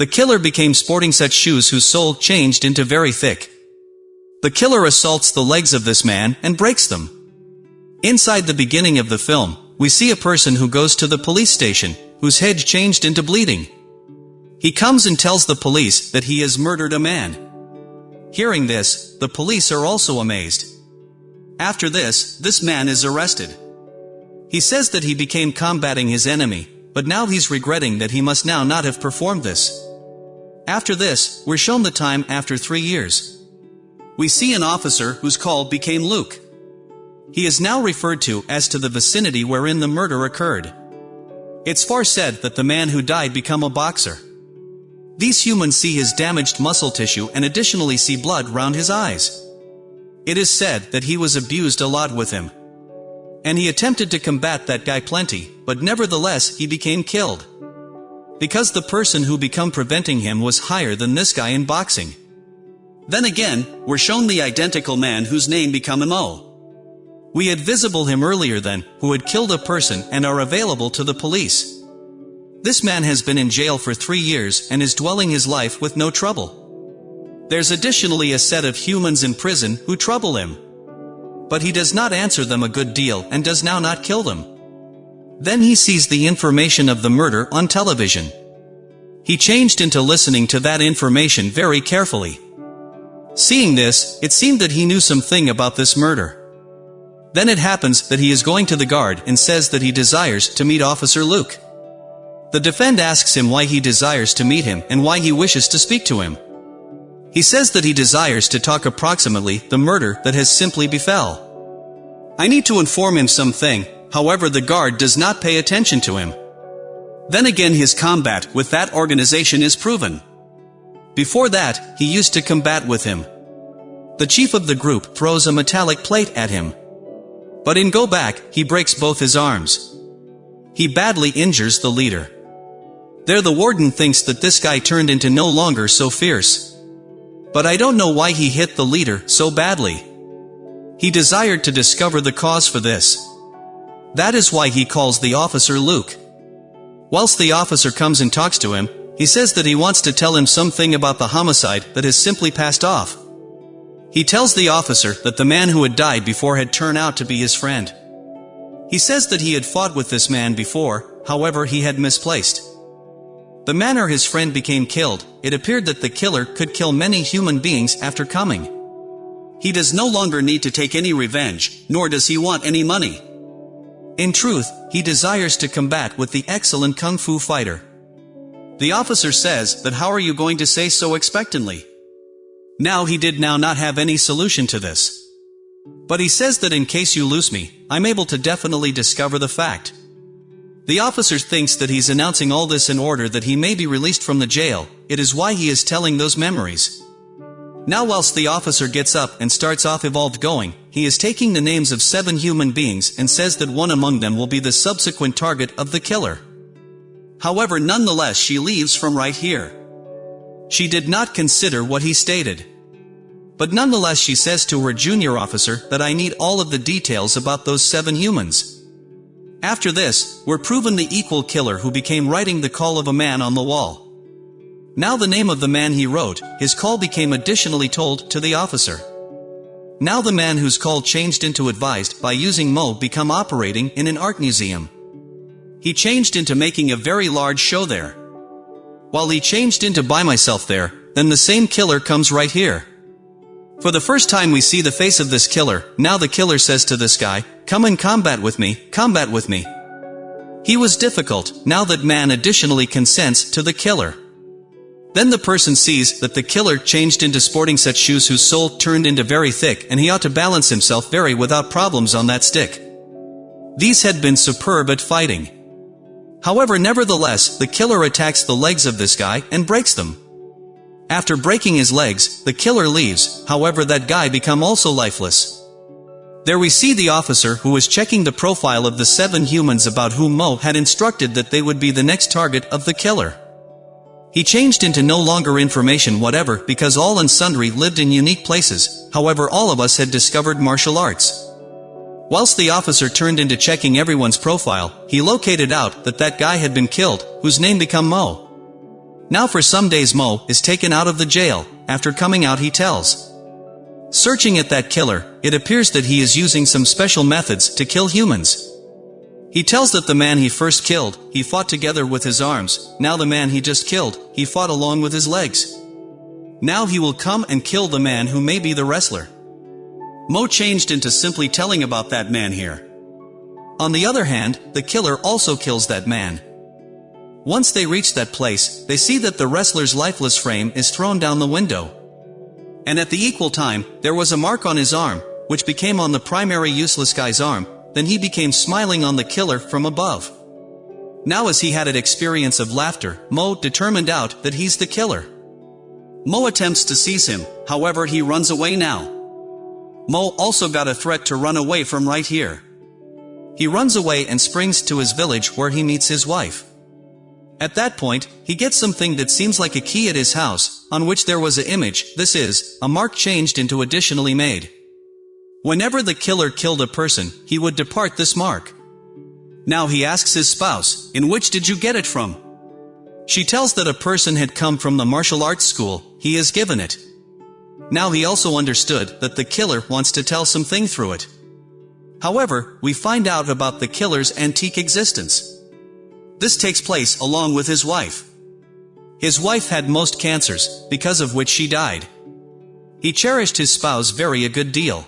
The killer became sporting such shoes whose sole changed into very thick. The killer assaults the legs of this man and breaks them. Inside the beginning of the film, we see a person who goes to the police station, whose head changed into bleeding. He comes and tells the police that he has murdered a man. Hearing this, the police are also amazed. After this, this man is arrested. He says that he became combating his enemy, but now he's regretting that he must now not have performed this. After this, we're shown the time after three years. We see an officer whose call became Luke. He is now referred to as to the vicinity wherein the murder occurred. It's far said that the man who died become a boxer. These humans see his damaged muscle tissue and additionally see blood round his eyes. It is said that he was abused a lot with him. And he attempted to combat that guy plenty, but nevertheless he became killed because the person who become preventing him was higher than this guy in boxing. Then again, we're shown the identical man whose name become Mo. We had visible him earlier then, who had killed a person and are available to the police. This man has been in jail for three years and is dwelling his life with no trouble. There's additionally a set of humans in prison who trouble him. But he does not answer them a good deal and does now not kill them. Then he sees the information of the murder on television. He changed into listening to that information very carefully. Seeing this, it seemed that he knew something about this murder. Then it happens that he is going to the guard and says that he desires to meet Officer Luke. The defend asks him why he desires to meet him and why he wishes to speak to him. He says that he desires to talk approximately the murder that has simply befell. I need to inform him something, however the guard does not pay attention to him. Then again his combat with that organization is proven. Before that, he used to combat with him. The chief of the group throws a metallic plate at him. But in go back, he breaks both his arms. He badly injures the leader. There the warden thinks that this guy turned into no longer so fierce. But I don't know why he hit the leader so badly. He desired to discover the cause for this. That is why he calls the officer Luke. Whilst the officer comes and talks to him, he says that he wants to tell him something about the homicide that has simply passed off. He tells the officer that the man who had died before had turned out to be his friend. He says that he had fought with this man before, however he had misplaced. The manner his friend became killed, it appeared that the killer could kill many human beings after coming. He does no longer need to take any revenge, nor does he want any money. In truth, he desires to combat with the excellent kung fu fighter. The officer says that how are you going to say so expectantly? Now he did now not have any solution to this. But he says that in case you lose me, I'm able to definitely discover the fact. The officer thinks that he's announcing all this in order that he may be released from the jail, it is why he is telling those memories. Now whilst the officer gets up and starts off evolved going, he is taking the names of seven human beings and says that one among them will be the subsequent target of the killer. However nonetheless she leaves from right here. She did not consider what he stated. But nonetheless she says to her junior officer that I need all of the details about those seven humans. After this, we're proven the equal killer who became writing the call of a man on the wall. Now the name of the man he wrote, his call became additionally told to the officer. Now the man whose call changed into advised by using Mo become operating in an art museum. He changed into making a very large show there. While he changed into by myself there, then the same killer comes right here. For the first time we see the face of this killer, now the killer says to this guy, come and combat with me, combat with me. He was difficult, now that man additionally consents to the killer. Then the person sees that the killer changed into sporting such shoes whose sole turned into very thick and he ought to balance himself very without problems on that stick. These had been superb at fighting. However nevertheless, the killer attacks the legs of this guy and breaks them. After breaking his legs, the killer leaves, however that guy become also lifeless. There we see the officer who was checking the profile of the seven humans about whom Mo had instructed that they would be the next target of the killer. He changed into no longer information whatever because all and sundry lived in unique places, however all of us had discovered martial arts. Whilst the officer turned into checking everyone's profile, he located out that that guy had been killed, whose name become Mo. Now for some days Mo is taken out of the jail, after coming out he tells. Searching at that killer, it appears that he is using some special methods to kill humans. He tells that the man he first killed, he fought together with his arms, now the man he just killed, he fought along with his legs. Now he will come and kill the man who may be the wrestler. Mo changed into simply telling about that man here. On the other hand, the killer also kills that man. Once they reach that place, they see that the wrestler's lifeless frame is thrown down the window. And at the equal time, there was a mark on his arm, which became on the primary useless guy's arm, then he became smiling on the killer from above. Now as he had an experience of laughter, Mo determined out that he's the killer. Mo attempts to seize him, however he runs away now. Mo also got a threat to run away from right here. He runs away and springs to his village where he meets his wife. At that point, he gets something that seems like a key at his house, on which there was an image, this is, a mark changed into additionally made. Whenever the killer killed a person, he would depart this mark. Now he asks his spouse, in which did you get it from? She tells that a person had come from the martial arts school, he has given it. Now he also understood that the killer wants to tell something through it. However, we find out about the killer's antique existence. This takes place along with his wife. His wife had most cancers, because of which she died. He cherished his spouse very a good deal.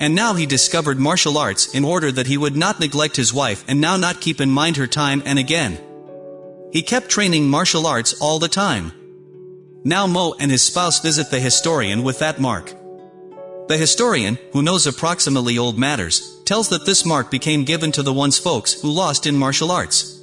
And now he discovered martial arts in order that he would not neglect his wife and now not keep in mind her time and again. He kept training martial arts all the time. Now Mo and his spouse visit the historian with that mark. The historian, who knows approximately old matters, tells that this mark became given to the one's folks who lost in martial arts.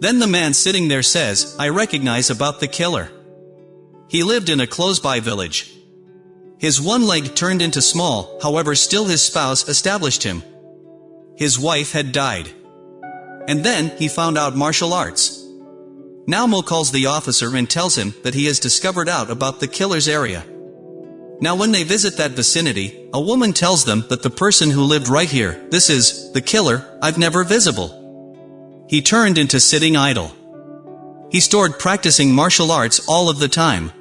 Then the man sitting there says, I recognize about the killer. He lived in a close-by village. His one leg turned into small, however still his spouse established him. His wife had died. And then, he found out martial arts. Now Mo calls the officer and tells him that he has discovered out about the killer's area. Now when they visit that vicinity, a woman tells them that the person who lived right here, this is, the killer, I've never visible. He turned into sitting idle. He stored practicing martial arts all of the time.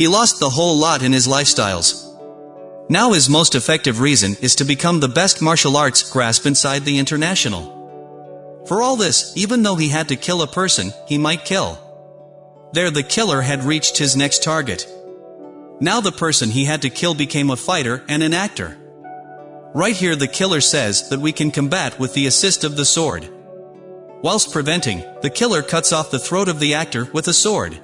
He lost the whole lot in his lifestyles. Now his most effective reason is to become the best martial arts grasp inside the international. For all this, even though he had to kill a person, he might kill. There the killer had reached his next target. Now the person he had to kill became a fighter and an actor. Right here the killer says that we can combat with the assist of the sword. Whilst preventing, the killer cuts off the throat of the actor with a sword.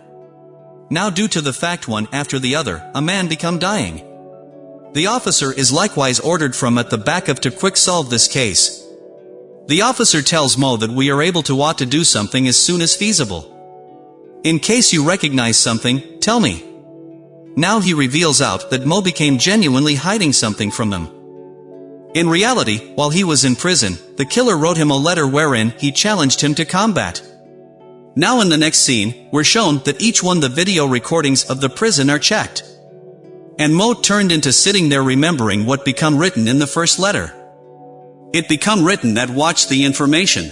Now due to the fact one after the other, a man become dying. The officer is likewise ordered from at the back of to quick solve this case. The officer tells Mo that we are able to ought to do something as soon as feasible. In case you recognize something, tell me. Now he reveals out that Mo became genuinely hiding something from them. In reality, while he was in prison, the killer wrote him a letter wherein he challenged him to combat. Now in the next scene, we're shown that each one the video recordings of the prison are checked. And Mo turned into sitting there remembering what become written in the first letter. It become written that watch the information.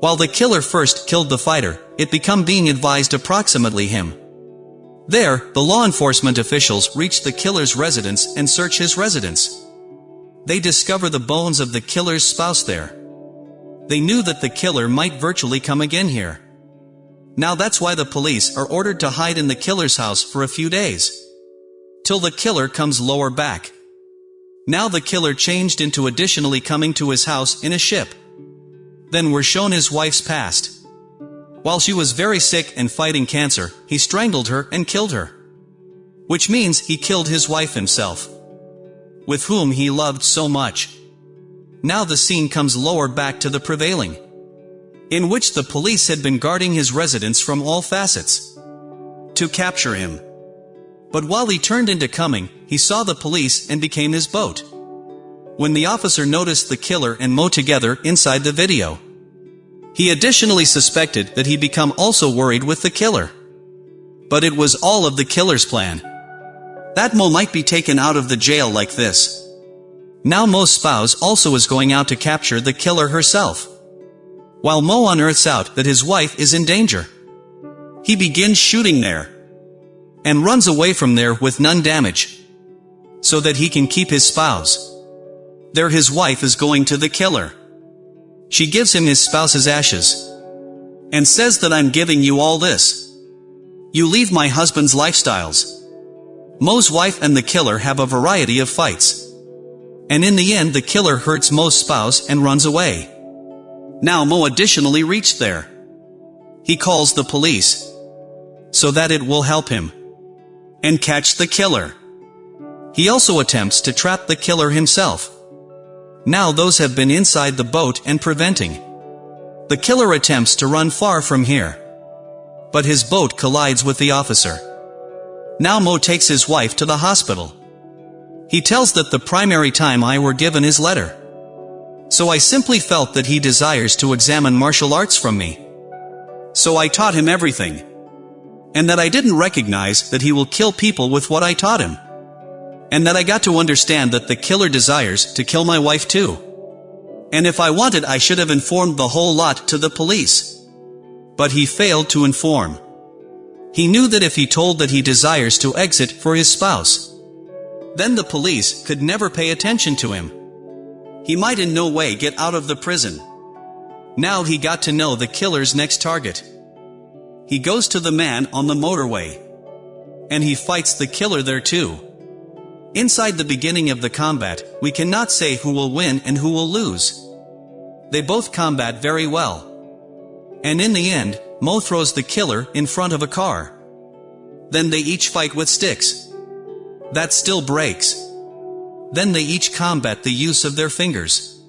While the killer first killed the fighter, it become being advised approximately him. There, the law enforcement officials reach the killer's residence and search his residence. They discover the bones of the killer's spouse there. They knew that the killer might virtually come again here. Now that's why the police are ordered to hide in the killer's house for a few days. Till the killer comes lower back. Now the killer changed into additionally coming to his house in a ship. Then we're shown his wife's past. While she was very sick and fighting cancer, he strangled her and killed her. Which means he killed his wife himself with whom he loved so much. Now the scene comes lower back to the prevailing, in which the police had been guarding his residence from all facets, to capture him. But while he turned into coming, he saw the police and became his boat. When the officer noticed the killer and Mo together inside the video, he additionally suspected that he'd become also worried with the killer. But it was all of the killer's plan. That Mo might be taken out of the jail like this. Now Mo's spouse also is going out to capture the killer herself. While Mo unearths out that his wife is in danger. He begins shooting there. And runs away from there with none damage. So that he can keep his spouse. There his wife is going to the killer. She gives him his spouse's ashes. And says that I'm giving you all this. You leave my husband's lifestyles. Mo's wife and the killer have a variety of fights. And in the end the killer hurts Mo's spouse and runs away. Now Mo additionally reached there. He calls the police. So that it will help him. And catch the killer. He also attempts to trap the killer himself. Now those have been inside the boat and preventing. The killer attempts to run far from here. But his boat collides with the officer. Now Mo takes his wife to the hospital. He tells that the primary time I were given his letter. So I simply felt that he desires to examine martial arts from me. So I taught him everything. And that I didn't recognize that he will kill people with what I taught him. And that I got to understand that the killer desires to kill my wife too. And if I wanted I should have informed the whole lot to the police. But he failed to inform. He knew that if he told that he desires to exit for his spouse, then the police could never pay attention to him. He might in no way get out of the prison. Now he got to know the killer's next target. He goes to the man on the motorway. And he fights the killer there too. Inside the beginning of the combat, we cannot say who will win and who will lose. They both combat very well. And in the end, Mo throws the killer in front of a car. Then they each fight with sticks. That still breaks. Then they each combat the use of their fingers.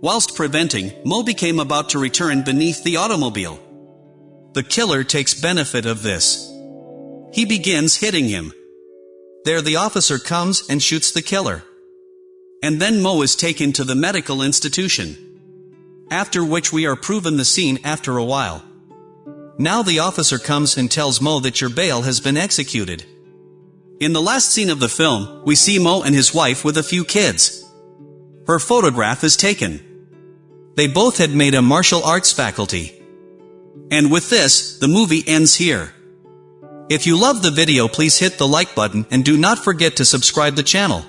Whilst preventing, Mo became about to return beneath the automobile. The killer takes benefit of this. He begins hitting him. There the officer comes and shoots the killer. And then Mo is taken to the medical institution. After which we are proven the scene after a while. Now the officer comes and tells Mo that your bail has been executed. In the last scene of the film, we see Mo and his wife with a few kids. Her photograph is taken. They both had made a martial arts faculty. And with this, the movie ends here. If you love the video please hit the like button and do not forget to subscribe the channel.